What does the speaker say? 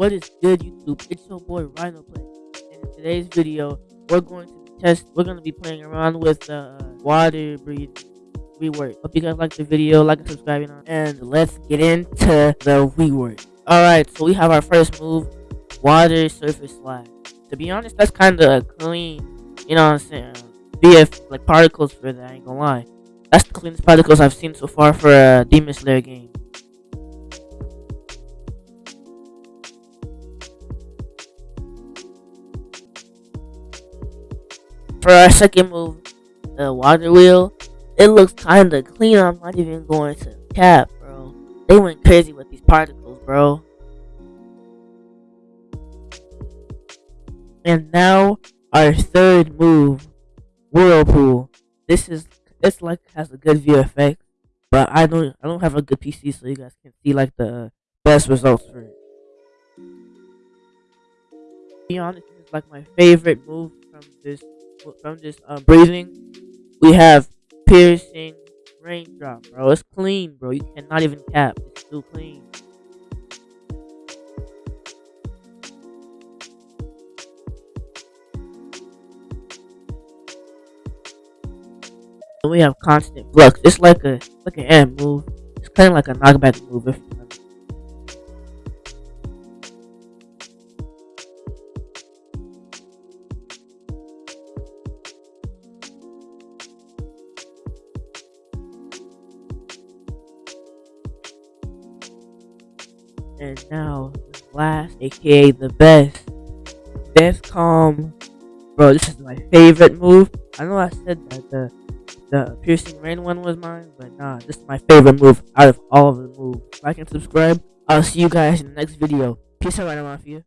what is good YouTube? It's your boy Rhino Play. And in today's video, we're going to test we're gonna be playing around with the uh, water breathing rework. Hope you guys like the video, like and subscribing on and let's get into the rework. Alright, so we have our first move, water surface slide. To be honest, that's kinda clean, you know what I'm saying? BF like particles for that, I ain't gonna lie. That's the cleanest particles I've seen so far for a Demon Slayer game. For our second move, the water wheel, it looks kinda clean. I'm not even going to cap, bro. They went crazy with these particles, bro. And now our third move, whirlpool. This is this like has a good view effect, but I don't I don't have a good PC, so you guys can see like the best results for it. To be honest, it's like my favorite move from this from just um, breathing, we have piercing raindrop, bro. It's clean, bro. You cannot even cap. It's too clean. And we have constant flux. It's like a like an M move. It's kind of like a knockback move if you And now, the last, aka the best, Death Calm. Bro, this is my favorite move. I know I said that the the piercing rain one was mine, but nah, this is my favorite move out of all of the moves. Like and subscribe. I'll see you guys in the next video. Peace out, Mafia.